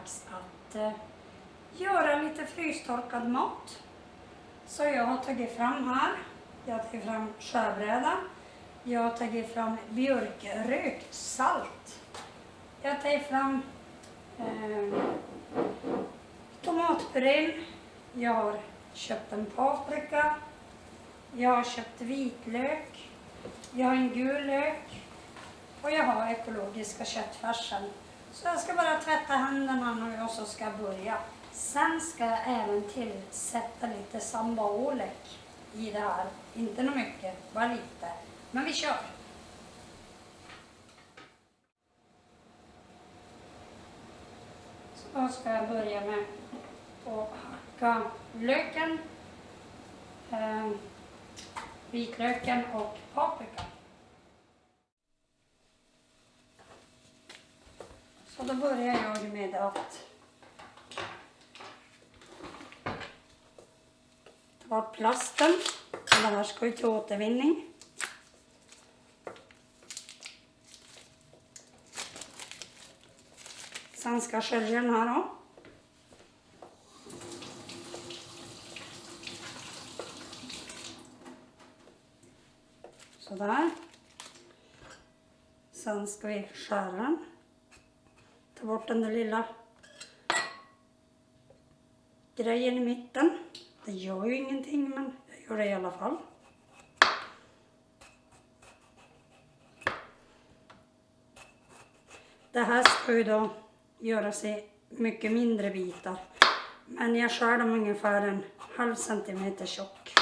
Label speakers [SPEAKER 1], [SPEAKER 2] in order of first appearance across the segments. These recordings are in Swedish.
[SPEAKER 1] dags att eh, göra lite frystorkad mat. Så jag har tagit fram här, jag har tagit fram skärbräda, jag har tagit fram björkrökt salt. Jag har tagit fram eh, tomatpurén, jag har köpt en paprika, jag har köpt vitlök, jag har en gul lök och jag har ekologiska köttfärsen. Så jag ska bara tvätta händerna nu och så ska jag börja. Sen ska jag även tillsätta lite sambaolek i det här. Inte något mycket, bara lite. Men vi kör! Så ska jag börja med att hacka löken, eh, vitlöken och paprikan. Så då börjar jag med att ta bort plasten. Den här ska ju till återvinning. Sen ska jag skölja den här då. Sådär. Sen ska vi skära den. Ta bort den där lilla grejen i mitten. Det gör ju ingenting men jag gör det i alla fall. Det här ska ju då göras i mycket mindre bitar. Men jag skär dem ungefär en halv centimeter tjock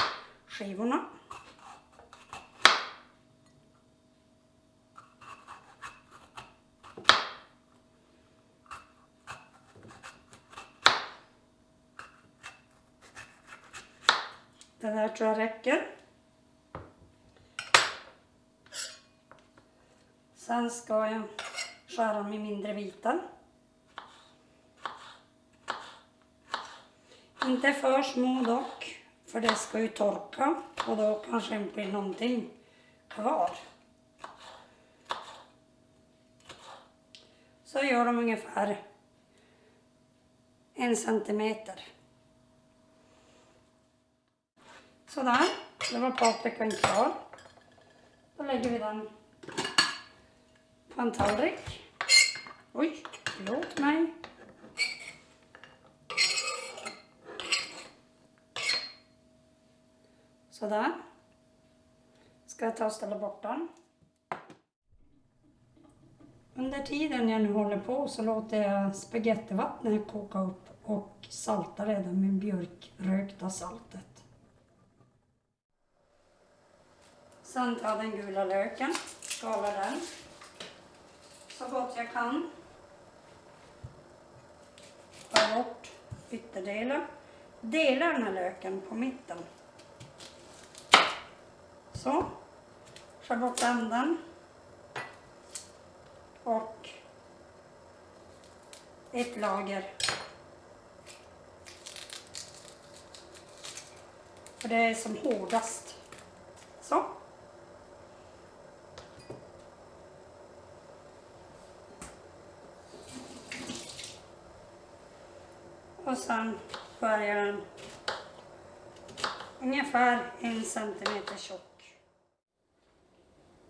[SPEAKER 1] skivorna. Det där tror jag räcker. Sen ska jag skära dem i mindre bitar. Inte för små dock, för det ska ju torka och då kanske det inte blir någonting kvar. Så gör de ungefär en centimeter. Sådär, nu var paprikan klar. Då lägger vi den på en tallrik. Oj, förlåt mig. Sådär. Ska jag ta och ställa bort den. Under tiden jag nu håller på så låter jag spagettivattnet koka upp och salta redan med björkrökta saltet. Sen tar jag den gula löken, skalar den så gott jag kan. Tar bort ytterdelen. Delar den här löken på mitten. Så. Skär bort änden. Och ett lager. För det är som hårdast. Så. Och sen skär jag den ungefär en centimeter tjock.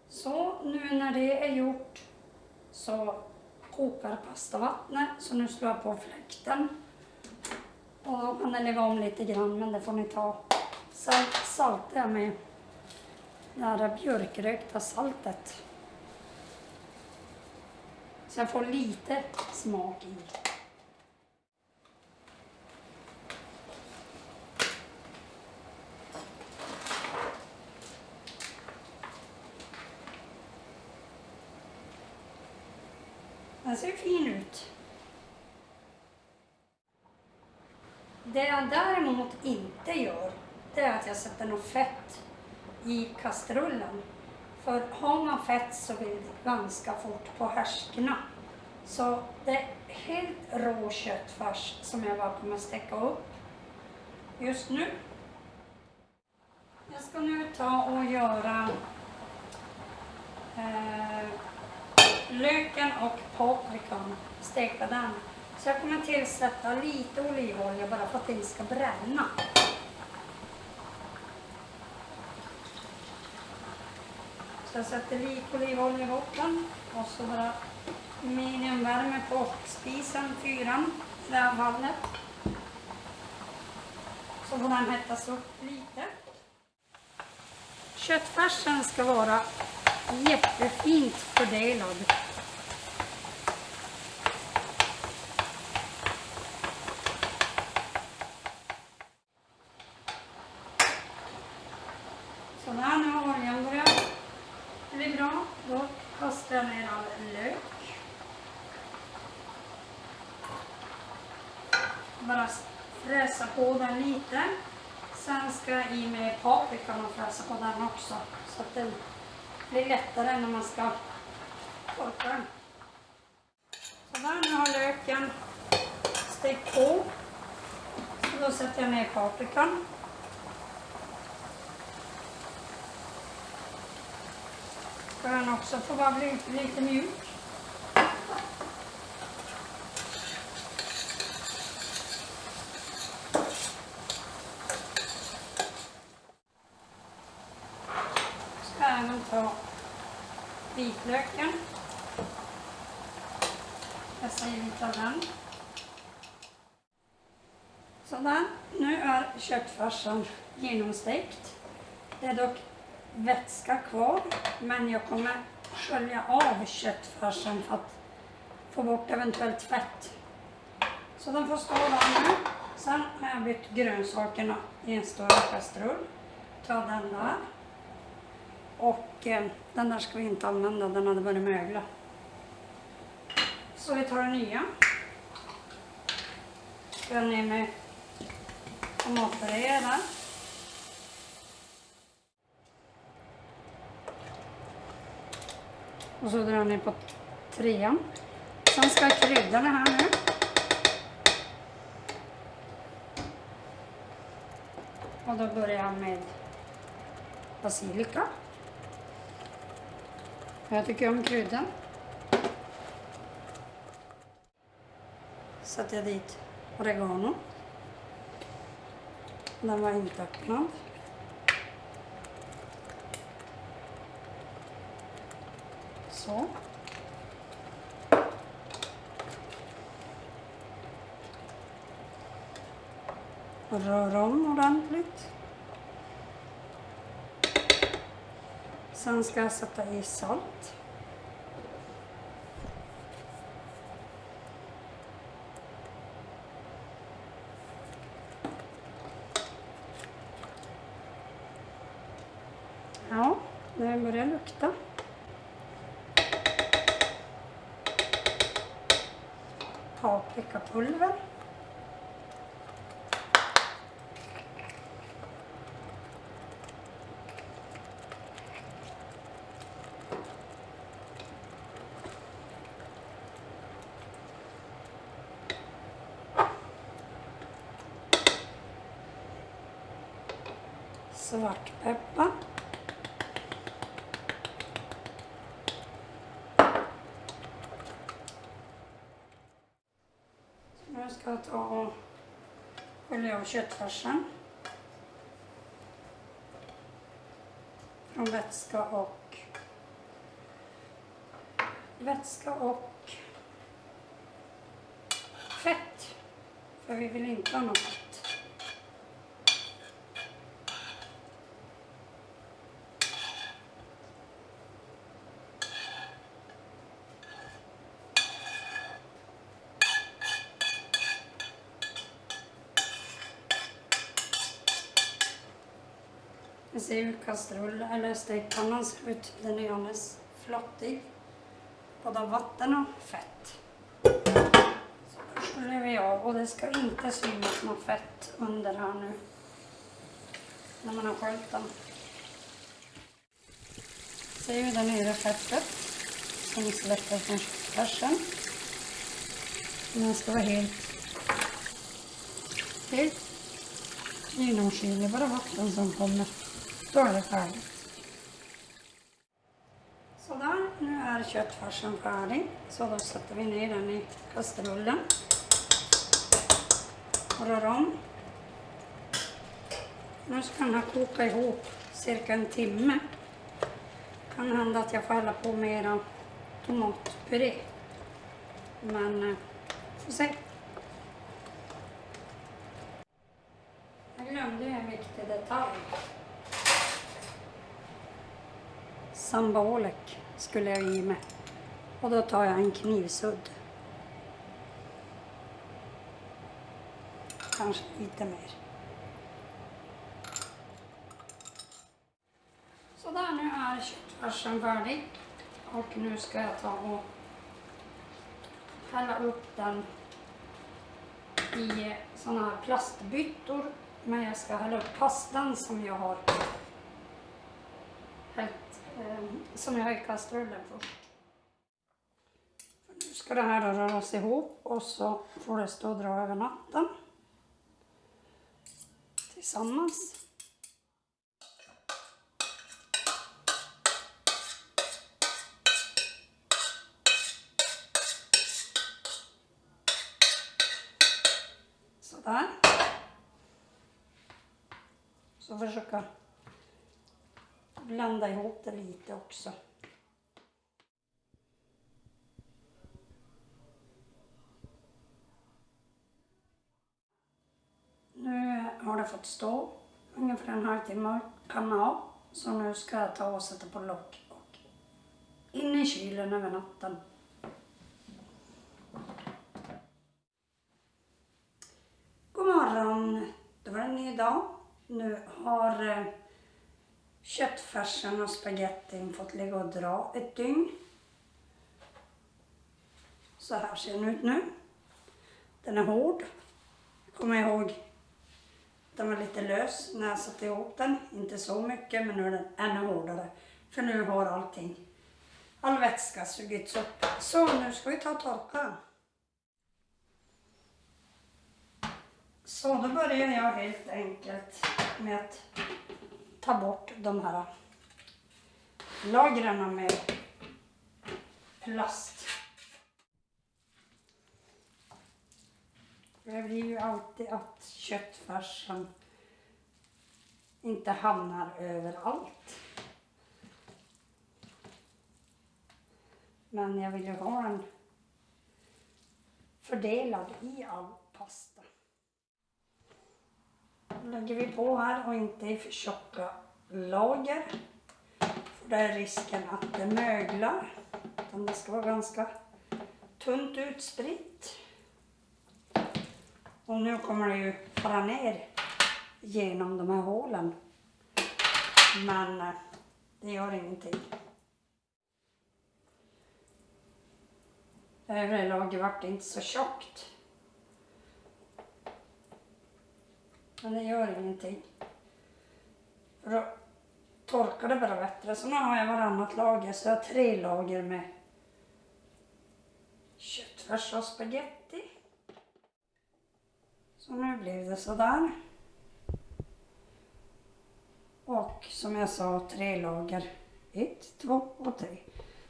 [SPEAKER 1] Så nu när det är gjort så kokar pastavattnet. Så nu slår jag på fläkten. Och då kan den lägga om lite grann men det får ni ta. Sen saltar jag med det här björkrökta saltet. Så jag får lite smak i. Den ser fin ut. Det jag däremot inte gör, det är att jag sätter något fett i kastrullen. För har man fett så vill det ganska fort på härskna. Så det är helt rå köttfärs som jag bara kommer steka upp just nu. Jag ska nu ta och göra eh, löken och paprikan, steka den. Så jag kommer tillsätta lite olivolja bara för att det inte ska bränna. Så jag sätter lite olivolja i botten och så bara mediumvärme på spisen, fyran i det här fallet. Så får den hettas upp lite. Köttfärsen ska vara jättefint fördelad. Så där, nu har oljan börjat bli bra. Då kastar jag ner all lök. Bara fräsa på den lite. Sen ska jag i med paprikan och fräsa på den också. Så att den blir lättare när man ska torka den. Så där, nu har löken stekt på. Så då sätter jag ner paprikan. Ska den också få bara bli lite mjuk. Ska även ta löken. Pressa i lite av den. Sådär, nu är köttfärsen genomstekt. Det är dock vätska kvar, men jag kommer skölja av köttfärsen för att få bort eventuellt fett. Så den får stå där nu. Sen har jag bytt grönsakerna i en större kastrull. Ta den där. Och eh, den där ska vi inte använda, den hade börjat mögla. Så vi tar den nya. Ska ner med tomatpuré där. Och så drar jag ner på trean. Sen ska jag krydda det här nu. Och då börjar jag med basilika. Jag tycker om kryddan. Sätter jag dit oregano. Den var inte öppnad. Så. Rör om ordentligt. Sen ska jag sätta i salt. Ja, det börjar lukta. Paprikapulver. Svartpeppar. Nu ska jag ta och skölja av köttfärsen. Från vätska och vätska och fett. För vi vill inte ha något fett. Ser hur kastrull eller stekpannan ser ut. Typ den är alldeles flottig. Både av vatten och fett. Så då sköljer vi av och det ska inte synas något fett under här nu. När man har sköljt den. Ser vi där nere fettet som släpper från köttfärsen. Den ska vara helt, helt genomskinlig, bara vatten som kommer. Då är det färdigt. Sådär, nu är köttfärsen färdig. Så då sätter vi ner den i kastrullen. Och rör om. Nu ska den här koka ihop cirka en timme. Kan hända att jag får hälla på mera tomatpuré. Men, eh, får se. Jag glömde en viktig detalj. Sambaolek skulle jag i med. Och då tar jag en knivsudd. Kanske lite mer. Sådär, nu är köttfärsen färdig. Och nu ska jag ta och hälla upp den i såna här plastbyttor. Men jag ska hälla upp pastan som jag har hällt, Ehm, som jag har i kastrullen först. Nu ska det här röras ihop och så får det stå och dra över natten. Tillsammans. Sådär. Så försöka blanda ihop det lite också. Nu har det fått stå ungefär en halvtimme kan man ha. Så nu ska jag ta och sätta på lock och in i kylen över natten. God morgon! Det var en ny dag. Nu har eh, köttfärsen och spagettin fått ligga och dra ett dygn. Så här ser den ut nu. Den är hård. Jag kommer ihåg den var lite lös när jag satte ihop den. Inte så mycket, men nu är den ännu hårdare. För nu har allting, all vätska sugits upp. Så nu ska vi ta och torka. Så då börjar jag helt enkelt med att ta bort de här äh, lagren med plast. Det blir ju alltid att köttfärsen inte hamnar överallt. Men jag vill ju ha den fördelad i all pasta. Lägger vi på här och inte i för tjocka lager. För det är risken att det möglar. Utan det ska vara ganska tunt utspritt. Och nu kommer det ju fara ner genom de här hålen. Men eh, det gör ingenting. Övre lager vart inte så tjockt. Men det gör ingenting. För då torkar det bara bättre. Så nu har jag varannat lager, så jag har tre lager med köttfärs och spagetti. Så nu blev det sådär. Och som jag sa, tre lager. Ett, två och tre.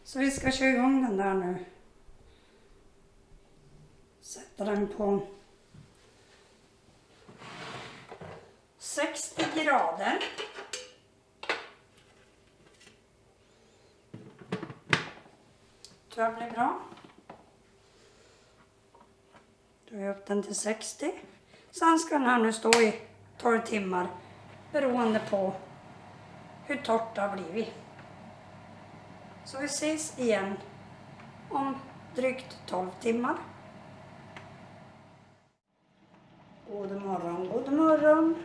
[SPEAKER 1] Så vi ska köra igång den där nu. Sätta den på 60 grader. Tror jag blir bra. Då är jag upp den till 60. Sen ska den här nu stå i 12 timmar beroende på hur torrt det har blivit. Så vi ses igen om drygt 12 timmar. God morgon, god morgon.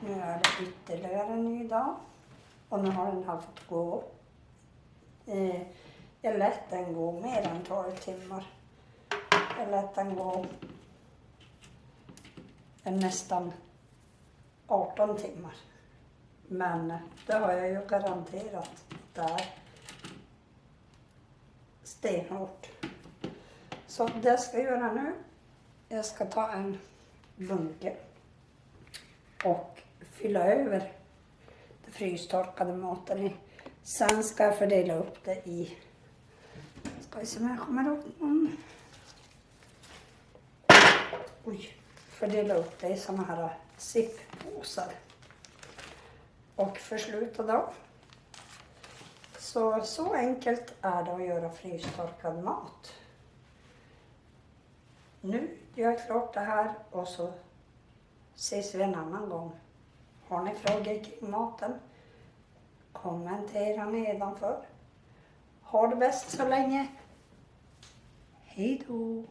[SPEAKER 1] Nu är det ytterligare en ny dag och nu har den här fått gå. Eh, jag lät den gå mer än 12 timmar. Jag lät den gå nästan 18 timmar. Men det har jag ju garanterat där det är stenhårt. Så det jag ska göra nu, jag ska ta en bunke och fylla över den frystorkade maten i. Sen ska jag fördela upp det i Ska vi se om jag kommer åt någon. Oj, fördela upp det i såna här zippåsar. Och försluta dem. Så, så enkelt är det att göra frystorkad mat. Nu gör jag klart det här och så ses vi en annan gång. Har ni frågor kring maten? Kommentera nedanför. Ha det bäst så länge. Hej då!